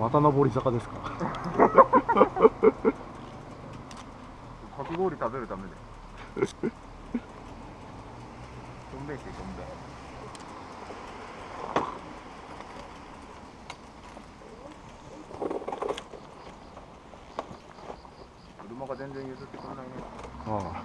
また上り坂ですか。かき氷食べるためで。どんべいしてどんべい車が全然譲ってくれないね。ああ。